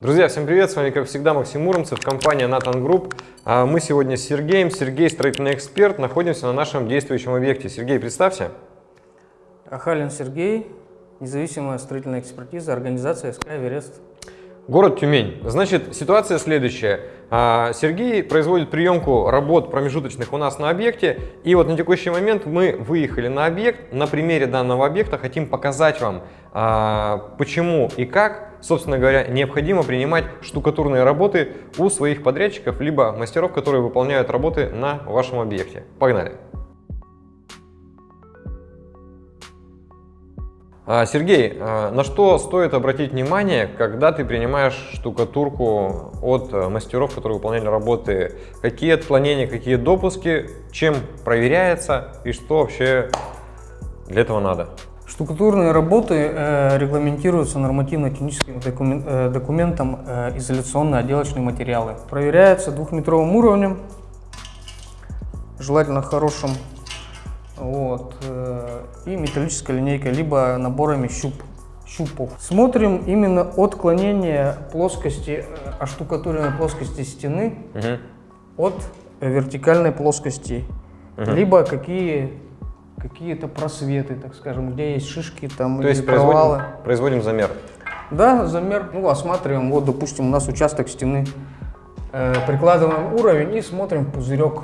Друзья, всем привет! С вами, как всегда, Максим Муромцев, компания Nathan Group. А Мы сегодня с Сергеем. Сергей, строительный эксперт. Находимся на нашем действующем объекте. Сергей, представься. Ахалин Сергей, независимая строительная экспертиза, организация СК «Эверест». Город Тюмень. Значит, ситуация следующая. А, Сергей производит приемку работ промежуточных у нас на объекте. И вот на текущий момент мы выехали на объект. На примере данного объекта хотим показать вам, а, почему и как, собственно говоря, необходимо принимать штукатурные работы у своих подрядчиков, либо мастеров, которые выполняют работы на вашем объекте. Погнали! Сергей, а, на что стоит обратить внимание, когда ты принимаешь штукатурку от э, мастеров, которые выполняли работы? Какие отклонения, какие допуски, чем проверяется и что вообще для этого надо? Штукатурные работы э, регламентируются нормативно-техническим э, документом э, изоляционные отделочные материалы. Проверяются двухметровым уровнем, желательно хорошим вот, э, и металлической линейкой, либо наборами щуп, щупов. Смотрим именно отклонение плоскости, э, оштукатуренной плоскости стены угу. от вертикальной плоскости, угу. либо какие какие-то просветы, так скажем, где есть шишки там То есть провалы. Производим, производим замер? Да, замер, ну, осматриваем, вот, допустим, у нас участок стены, э, прикладываем уровень и смотрим пузырек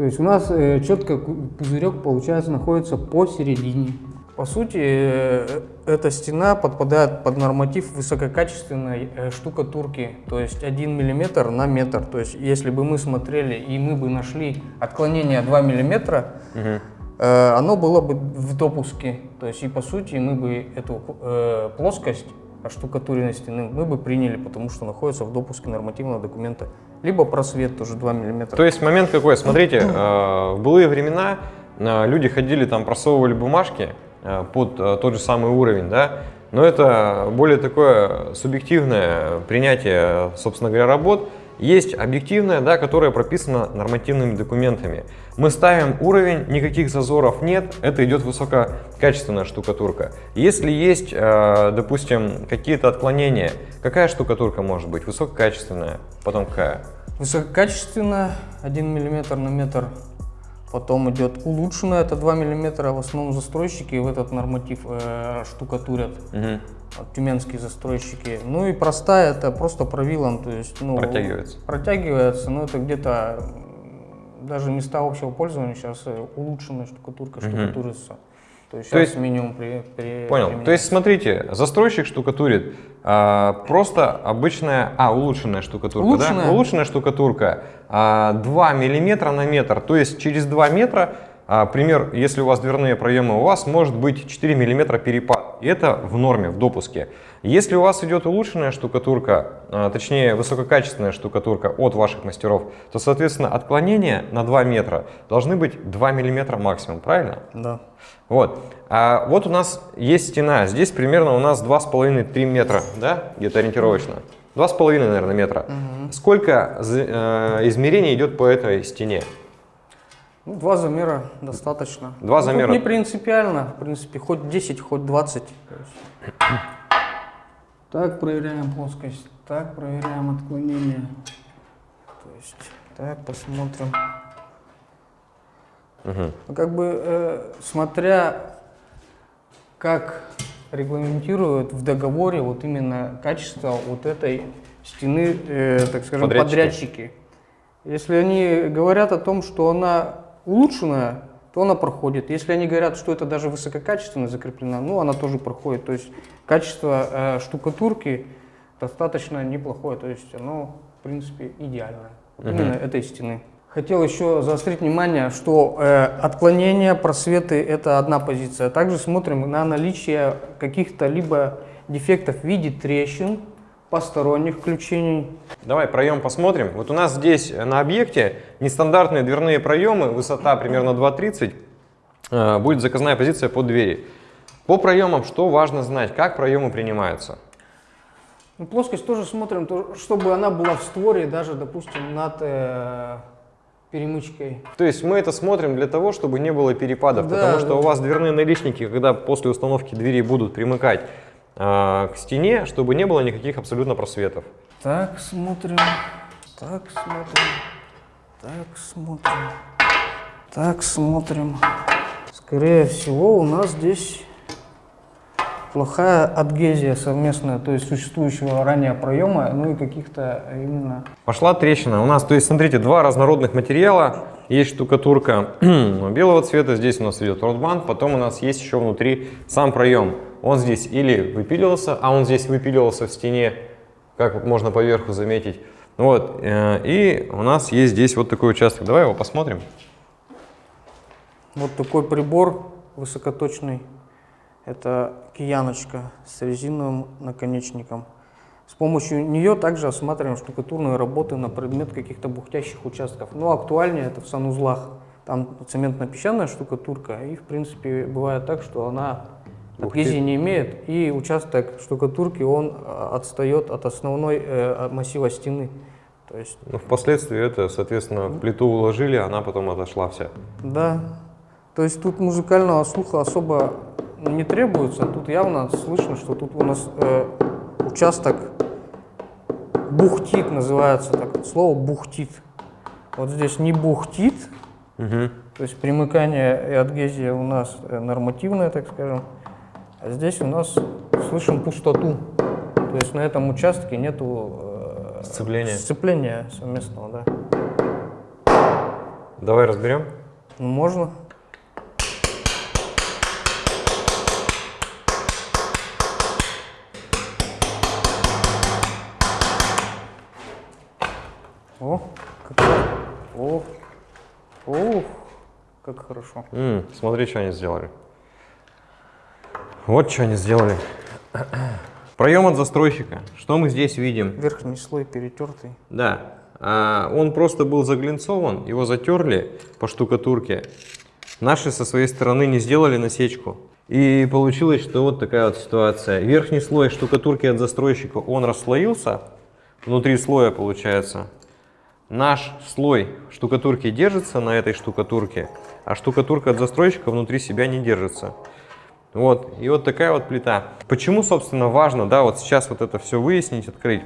то есть у нас э, четко пузырек, получается, находится посередине. По сути, э, эта стена подпадает под норматив высококачественной э, штукатурки, то есть 1 мм на метр. То есть если бы мы смотрели и мы бы нашли отклонение 2 мм, угу. э, оно было бы в допуске. То есть и по сути мы бы эту э, плоскость оштукатуренной стены мы бы приняли, потому что находится в допуске нормативного документа либо просвет тоже 2 мм. То есть момент какой? Смотрите, э, в былые времена э, люди ходили там, просовывали бумажки э, под тот же самый уровень, да, но это более такое субъективное принятие, собственно говоря, работ, есть объективная, да, которая прописана нормативными документами. Мы ставим уровень, никаких зазоров нет, это идет высококачественная штукатурка. Если есть, э, допустим, какие-то отклонения, какая штукатурка может быть? Высококачественная, потом какая? Высококачественная, 1 мм на метр Потом идет улучшенная, это 2 мм. В основном застройщики в этот норматив э, штукатурят. Угу. Тюменские застройщики. Ну и простая, это просто провилом. То есть, ну, протягивается. Протягивается, но это где-то даже места общего пользования сейчас э, улучшенная штукатурка угу. штукатурится. То есть, То есть минимум при, при Понял. То есть смотрите, застройщик штукатурит а, просто обычная, а улучшенная штукатурка, улучшенная. да? Улучшенная штукатурка а, 2 миллиметра на метр. То есть через 2 метра, а, пример, если у вас дверные проемы, у вас может быть 4 миллиметра перепад. И это в норме, в допуске. Если у вас идет улучшенная штукатурка, а, точнее высококачественная штукатурка от ваших мастеров, то, соответственно, отклонения на 2 метра должны быть 2 миллиметра максимум, правильно? Да. Вот. А вот у нас есть стена. Здесь примерно у нас 2,5-3 метра, да, где-то ориентировочно. 2,5, наверное, метра. Угу. Сколько э, измерений идет по этой стене? Ну, два замера достаточно. Два ну, замера. не принципиально, в принципе, хоть 10, хоть 20. Так проверяем плоскость, так проверяем отклонение. То есть, так посмотрим. Угу. Как бы, э, смотря как регламентируют в договоре вот именно качество вот этой стены, э, так скажем, подрядчики. подрядчики. Если они говорят о том, что она улучшенная, то она проходит. Если они говорят, что это даже высококачественно закреплено, ну, она тоже проходит. То есть качество э, штукатурки достаточно неплохое, то есть оно, в принципе, идеальное. Угу. Именно этой стены. Хотел еще заострить внимание, что э, отклонения, просветы – это одна позиция. Также смотрим на наличие каких-то либо дефектов в виде трещин, посторонних включений. Давай проем посмотрим. Вот у нас здесь на объекте нестандартные дверные проемы, высота примерно 2,30, э, будет заказная позиция под двери. По проемам что важно знать, как проемы принимаются? Ну, плоскость тоже смотрим, чтобы она была в створе, даже, допустим, над э, перемычкой. То есть мы это смотрим для того, чтобы не было перепадов, да, потому что да. у вас дверные наличники, когда после установки двери будут примыкать к стене, чтобы не было никаких абсолютно просветов. Так, смотрим. Так, смотрим. Так, смотрим. Так, смотрим. Скорее всего, у нас здесь плохая адгезия совместная, то есть существующего ранее проема, ну и каких-то именно... Пошла трещина. У нас, то есть, смотрите, два разнородных материала. Есть штукатурка белого цвета, здесь у нас идет ротбанд, потом у нас есть еще внутри сам проем. Он здесь или выпиливался, а он здесь выпиливался в стене, как можно поверху заметить. Вот, э, и у нас есть здесь вот такой участок. Давай его посмотрим. Вот такой прибор высокоточный. Это кияночка с резиновым наконечником. С помощью нее также осматриваем штукатурные работы на предмет каких-то бухтящих участков. Но актуальнее это в санузлах. Там цементно-песчаная штукатурка, и в принципе бывает так, что она адгезии не имеет, и участок штукатурки он а, отстает от основной э, массива стены. То есть... Ну, впоследствии это, соответственно, плиту уложили, она потом отошла вся. Да. То есть тут музыкального слуха особо не требуется. Тут явно слышно, что тут у нас э, участок бухтит, называется так. Слово бухтит. Вот здесь не бухтит, угу. то есть примыкание и адгезия у нас э, нормативная, так скажем. А здесь у нас слышим пустоту. То есть на этом участке нету э, сцепления. сцепления совместного, да. Давай разберем. Ну, можно. О, как, о, о, как хорошо. М, смотри, что они сделали. Вот что они сделали. Проем от застройщика. Что мы здесь видим? Верхний слой перетертый. Да. А, он просто был заглинцован, его затерли по штукатурке. Наши со своей стороны не сделали насечку. И получилось, что вот такая вот ситуация. Верхний слой штукатурки от застройщика, он расслоился. Внутри слоя получается наш слой штукатурки держится на этой штукатурке, а штукатурка от застройщика внутри себя не держится. Вот, и вот такая вот плита. Почему, собственно, важно, да, вот сейчас вот это все выяснить, открыть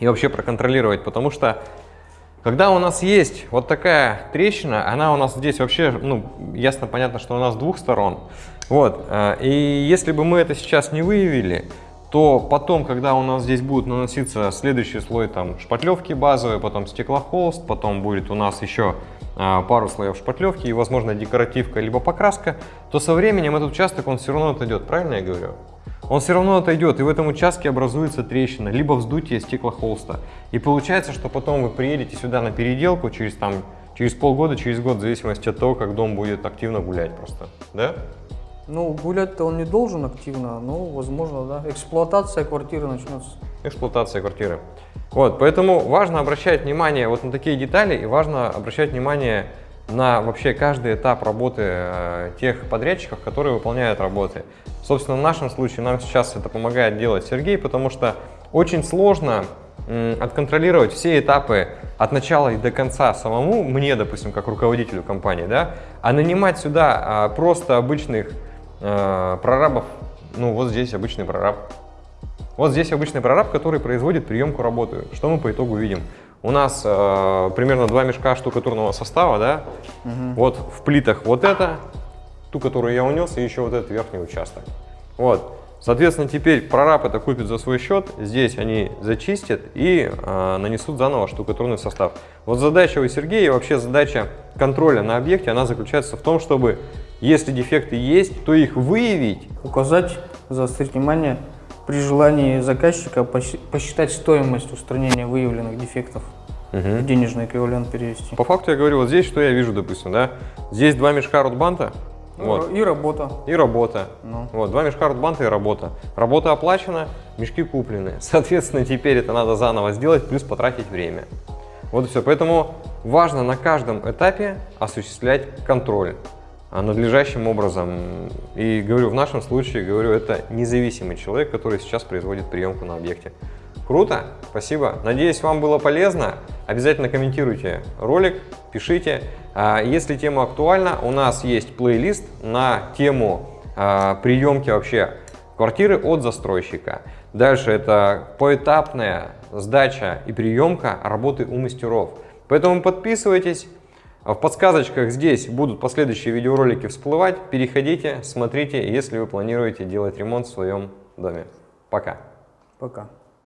и вообще проконтролировать, потому что когда у нас есть вот такая трещина, она у нас здесь вообще, ну, ясно, понятно, что у нас с двух сторон, вот, э, и если бы мы это сейчас не выявили, то потом, когда у нас здесь будет наноситься следующий слой там шпатлевки базовые, потом стеклохолст, потом будет у нас еще пару слоев шпатлевки и, возможно, декоративка либо покраска, то со временем этот участок, он все равно отойдет, правильно я говорю? Он все равно отойдет, и в этом участке образуется трещина, либо вздутие стеклохолста. И получается, что потом вы приедете сюда на переделку через, там, через полгода, через год, в зависимости от того, как дом будет активно гулять просто, да? Ну, гулять-то он не должен активно, но, возможно, да. Эксплуатация квартиры начнется. Эксплуатация квартиры. Вот, поэтому важно обращать внимание вот на такие детали и важно обращать внимание на вообще каждый этап работы э, тех подрядчиков, которые выполняют работы. Собственно, в нашем случае нам сейчас это помогает делать Сергей, потому что очень сложно м, отконтролировать все этапы от начала и до конца самому, мне, допустим, как руководителю компании, да, а нанимать сюда а, просто обычных э, прорабов, ну вот здесь обычный прораб. Вот здесь обычный прораб, который производит приемку работы. Что мы по итогу видим? У нас э, примерно два мешка штукатурного состава, да? Угу. Вот в плитах вот это, ту, которую я унес, и еще вот этот верхний участок. Вот. Соответственно, теперь прораб это купит за свой счет, здесь они зачистят и э, нанесут заново штукатурный состав. Вот задача у Сергея, вообще задача контроля на объекте, она заключается в том, чтобы если дефекты есть, то их выявить. Указать, заострить внимание, при желании заказчика посчитать стоимость устранения выявленных дефектов. Угу. денежный эквивалент перевести. По факту я говорю, вот здесь что я вижу, допустим, да? Здесь два мешка ротбанта, вот. И работа. И работа. Ну. Вот, два мешка ротбанта и работа. Работа оплачена, мешки куплены. Соответственно, теперь это надо заново сделать, плюс потратить время. Вот и все. Поэтому важно на каждом этапе осуществлять контроль. А, надлежащим образом. И говорю, в нашем случае, говорю, это независимый человек, который сейчас производит приемку на объекте. Круто, спасибо. Надеюсь, вам было полезно. Обязательно комментируйте ролик, пишите. А, если тема актуальна, у нас есть плейлист на тему а, приемки вообще квартиры от застройщика. Дальше это поэтапная сдача и приемка работы у мастеров. Поэтому подписывайтесь. В подсказочках здесь будут последующие видеоролики всплывать. Переходите, смотрите, если вы планируете делать ремонт в своем доме. Пока. Пока.